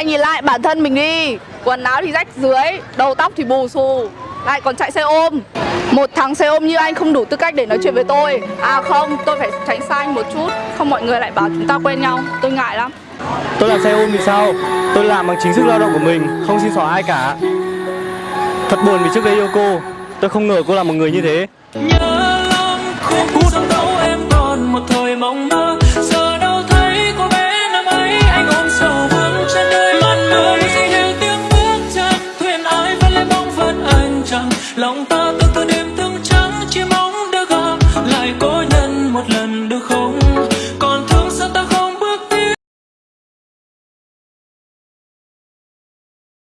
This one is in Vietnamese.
Anh nhìn lại bản thân mình đi. Quần áo thì rách dưới Đầu tóc thì bù xù. Lại còn chạy xe ôm. Một thằng xe ôm như anh không đủ tư cách để nói chuyện với tôi. À không, tôi phải tránh xa anh một chút. Không mọi người lại bảo chúng ta quen nhau. Tôi ngại lắm. Tôi làm xe ôm thì sao? Tôi làm bằng chính sức lao động của mình, không xin xỏ ai cả. Thật buồn vì trước đây yêu cô, tôi không ngờ cô là một người như thế. nhớ lòng ta từ từ đêm thương trắng